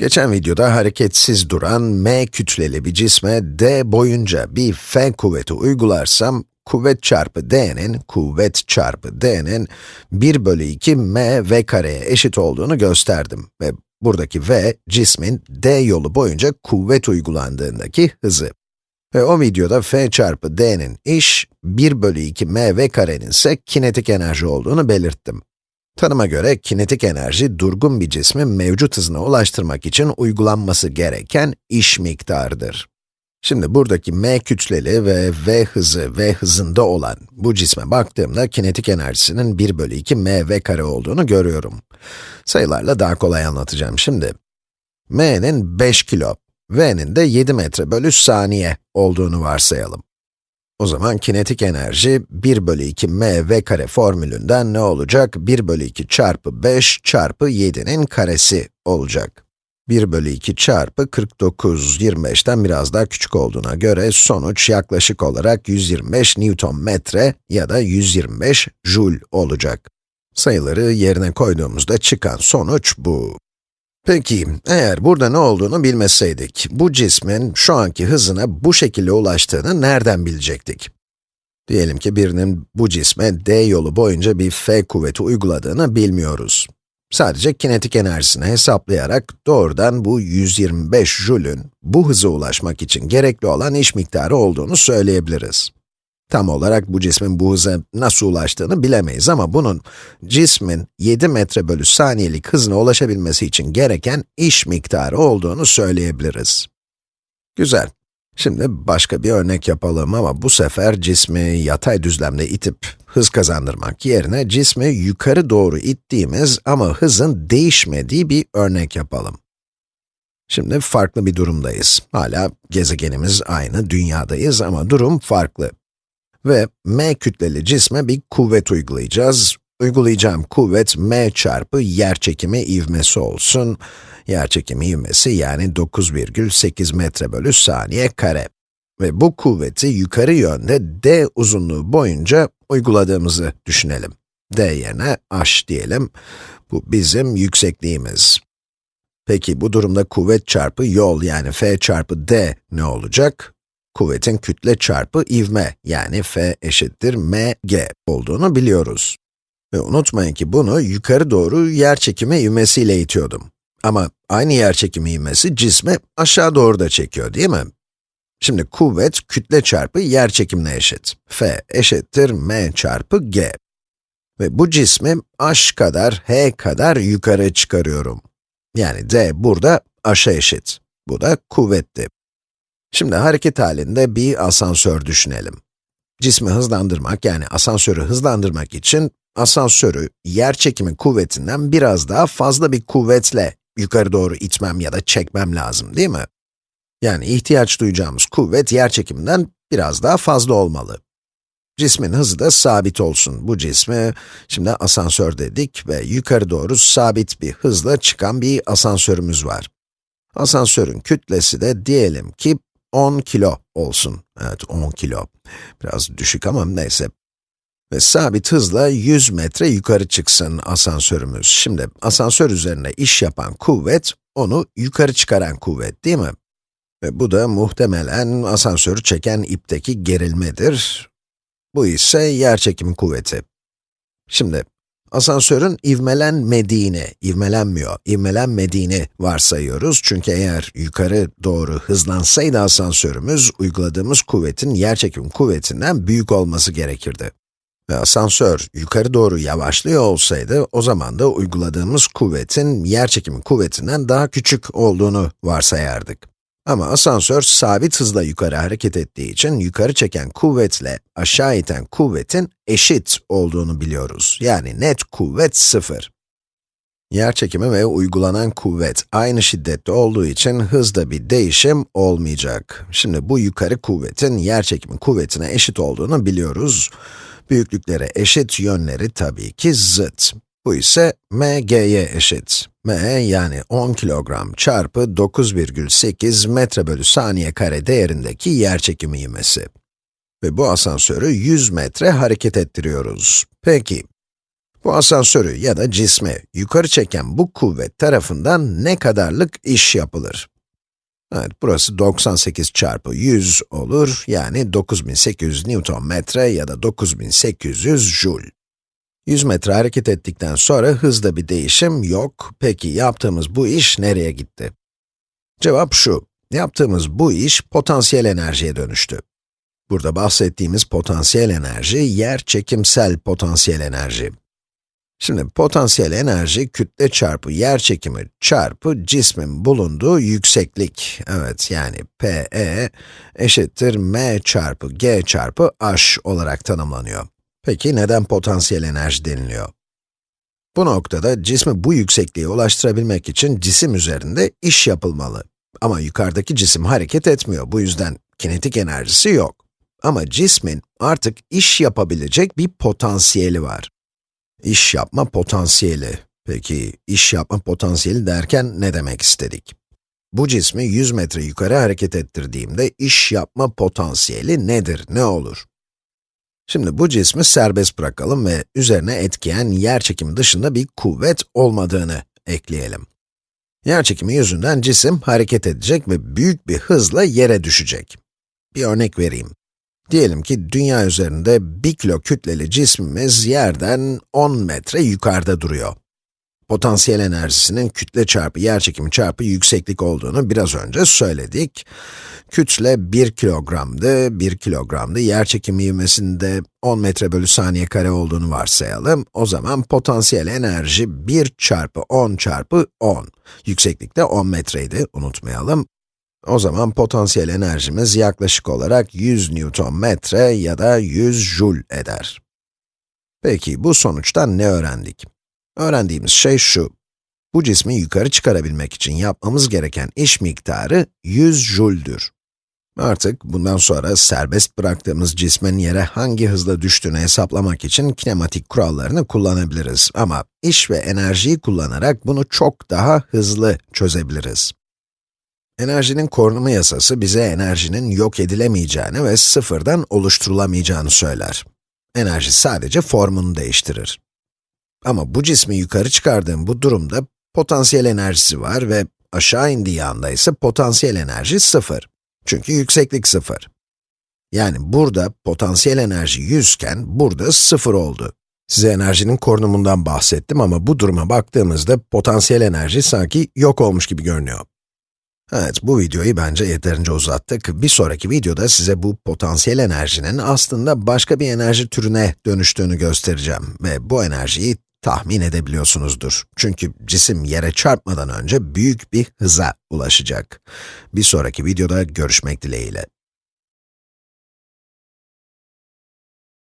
Geçen videoda hareketsiz duran m kütleli bir cisme d boyunca bir f kuvveti uygularsam, kuvvet çarpı d'nin, kuvvet çarpı d'nin 1 bölü 2 m v kareye eşit olduğunu gösterdim ve buradaki v, cismin d yolu boyunca kuvvet uygulandığındaki hızı. Ve o videoda f çarpı d'nin iş, 1 bölü 2 m v karenin ise kinetik enerji olduğunu belirttim. Tanıma göre kinetik enerji, durgun bir cismi mevcut hızına ulaştırmak için uygulanması gereken iş miktarıdır. Şimdi buradaki m kütleli ve v hızı, v hızında olan bu cisme baktığımda kinetik enerjisinin 1 bölü 2 m v kare olduğunu görüyorum. Sayılarla daha kolay anlatacağım şimdi. m'nin 5 kilo, v'nin de 7 metre bölü saniye olduğunu varsayalım. O zaman kinetik enerji 1 bölü 2 m v kare formülünden ne olacak? 1 bölü 2 çarpı 5 çarpı 7'nin karesi olacak. 1 bölü 2 çarpı 49, 25'ten biraz daha küçük olduğuna göre sonuç yaklaşık olarak 125 Newton metre ya da 125 joule olacak. Sayıları yerine koyduğumuzda çıkan sonuç bu. Peki, eğer burada ne olduğunu bilmeseydik, bu cismin şu anki hızına bu şekilde ulaştığını nereden bilecektik? Diyelim ki birinin bu cisme d yolu boyunca bir f kuvveti uyguladığını bilmiyoruz. Sadece kinetik enerjisini hesaplayarak doğrudan bu 125 Joule'ün bu hıza ulaşmak için gerekli olan iş miktarı olduğunu söyleyebiliriz. Tam olarak bu cismin bu hıza nasıl ulaştığını bilemeyiz ama bunun cismin 7 metre bölü saniyelik hızına ulaşabilmesi için gereken iş miktarı olduğunu söyleyebiliriz. Güzel. Şimdi başka bir örnek yapalım ama bu sefer cismi yatay düzlemde itip hız kazandırmak yerine cismi yukarı doğru ittiğimiz ama hızın değişmediği bir örnek yapalım. Şimdi farklı bir durumdayız. Hala gezegenimiz aynı, dünyadayız ama durum farklı. Ve m kütleli cisme bir kuvvet uygulayacağız. Uygulayacağım kuvvet m çarpı yerçekimi ivmesi olsun. Yerçekimi ivmesi yani 9,8 metre bölü saniye kare. Ve bu kuvveti yukarı yönde d uzunluğu boyunca uyguladığımızı düşünelim. d yerine h diyelim. Bu bizim yüksekliğimiz. Peki bu durumda kuvvet çarpı yol yani f çarpı d ne olacak? Kuvvetin kütle çarpı ivme, yani F eşittir mg olduğunu biliyoruz. Ve unutmayın ki bunu yukarı doğru yerçekimi ivmesiyle itiyordum. Ama aynı yerçekimi ivmesi cismi aşağı doğru da çekiyor, değil mi? Şimdi kuvvet kütle çarpı yerçekimine eşit. F eşittir m çarpı g. Ve bu cismi h kadar, h kadar yukarı çıkarıyorum. Yani d burada h'a eşit. Bu da kuvvetti. Şimdi hareket halinde bir asansör düşünelim. Cismi hızlandırmak, yani asansörü hızlandırmak için, asansörü yer çekimi kuvvetinden biraz daha fazla bir kuvvetle yukarı doğru itmem ya da çekmem lazım, değil mi? Yani ihtiyaç duyacağımız kuvvet yer çekiminden biraz daha fazla olmalı. Cismin hızı da sabit olsun. Bu cismi, şimdi asansör dedik ve yukarı doğru sabit bir hızla çıkan bir asansörümüz var. Asansörün kütlesi de diyelim ki 10 kilo olsun. Evet, 10 kilo. Biraz düşük ama neyse. Ve sabit hızla 100 metre yukarı çıksın asansörümüz. Şimdi asansör üzerine iş yapan kuvvet, onu yukarı çıkaran kuvvet değil mi? Ve bu da muhtemelen asansörü çeken ipteki gerilmedir. Bu ise yerçekim kuvveti. Şimdi Asansörün ivmelenmediğini, ivmelenmiyor, ivmelenmediğini varsayıyoruz. Çünkü eğer yukarı doğru hızlansaydı asansörümüz, uyguladığımız kuvvetin yerçekim kuvvetinden büyük olması gerekirdi. Ve asansör yukarı doğru yavaşlıyor olsaydı, o zaman da uyguladığımız kuvvetin yerçekim kuvvetinden daha küçük olduğunu varsayardık. Ama asansör sabit hızla yukarı hareket ettiği için yukarı çeken kuvvetle aşağı iten kuvvetin eşit olduğunu biliyoruz. Yani net kuvvet sıfır. Yer çekimi ve uygulanan kuvvet aynı şiddette olduğu için hızda bir değişim olmayacak. Şimdi bu yukarı kuvvetin yer çekimi kuvvetine eşit olduğunu biliyoruz. Büyüklükleri eşit, yönleri tabii ki zıt. Bu ise mg'ye eşit. m yani 10 kilogram çarpı 9,8 metre bölü saniye kare değerindeki yerçekimi ivmesi. Ve bu asansörü 100 metre hareket ettiriyoruz. Peki, Bu asansörü ya da cismi yukarı çeken bu kuvvet tarafından ne kadarlık iş yapılır? Evet, burası 98 çarpı 100 olur, yani 9800 Newton metre ya da 9800 joule. 100 metre hareket ettikten sonra hızda bir değişim yok. Peki yaptığımız bu iş nereye gitti? Cevap şu, yaptığımız bu iş potansiyel enerjiye dönüştü. Burada bahsettiğimiz potansiyel enerji, yer çekimsel potansiyel enerji. Şimdi potansiyel enerji, kütle çarpı yer çekimi çarpı cismin bulunduğu yükseklik. Evet, yani Pe eşittir m çarpı g çarpı h olarak tanımlanıyor. Peki neden potansiyel enerji deniliyor? Bu noktada cismi bu yüksekliğe ulaştırabilmek için cisim üzerinde iş yapılmalı. Ama yukarıdaki cisim hareket etmiyor, bu yüzden kinetik enerjisi yok. Ama cismin artık iş yapabilecek bir potansiyeli var. İş yapma potansiyeli. Peki, iş yapma potansiyeli derken ne demek istedik? Bu cismi 100 metre yukarı hareket ettirdiğimde iş yapma potansiyeli nedir, ne olur? Şimdi bu cismi serbest bırakalım ve üzerine etkiyen yer çekimi dışında bir kuvvet olmadığını ekleyelim. Yer çekimi yüzünden cisim hareket edecek ve büyük bir hızla yere düşecek. Bir örnek vereyim. Diyelim ki dünya üzerinde 1 kilo kütleli cismimiz yerden 10 metre yukarıda duruyor. Potansiyel enerjisinin kütle çarpı yerçekimi çarpı yükseklik olduğunu biraz önce söyledik. Kütle 1 kilogramdı, 1 kilogramdı. Yerçekimi ivmesinde 10 metre bölü saniye kare olduğunu varsayalım. O zaman potansiyel enerji 1 çarpı 10 çarpı 10. Yükseklikte 10 metreydi, unutmayalım. O zaman potansiyel enerjimiz yaklaşık olarak 100 Newton metre ya da 100 joule eder. Peki bu sonuçtan ne öğrendik? Öğrendiğimiz şey şu. Bu cismi yukarı çıkarabilmek için yapmamız gereken iş miktarı 100 joule'dür. Artık bundan sonra serbest bıraktığımız cismin yere hangi hızla düştüğünü hesaplamak için kinematik kurallarını kullanabiliriz. Ama iş ve enerjiyi kullanarak bunu çok daha hızlı çözebiliriz. Enerjinin korunumu yasası bize enerjinin yok edilemeyeceğini ve sıfırdan oluşturulamayacağını söyler. Enerji sadece formunu değiştirir. Ama bu cismi yukarı çıkardığım bu durumda potansiyel enerjisi var ve aşağı indiği anda ise potansiyel enerji sıfır. Çünkü yükseklik sıfır. Yani burada potansiyel enerji 100 iken burada sıfır oldu. Size enerjinin korunumundan bahsettim ama bu duruma baktığımızda potansiyel enerji sanki yok olmuş gibi görünüyor. Evet, bu videoyu bence yeterince uzattık. Bir sonraki videoda size bu potansiyel enerjinin aslında başka bir enerji türüne dönüştüğünü göstereceğim ve bu enerjiyi tahmin edebiliyorsunuzdur. Çünkü cisim yere çarpmadan önce büyük bir hıza ulaşacak. Bir sonraki videoda görüşmek dileğiyle.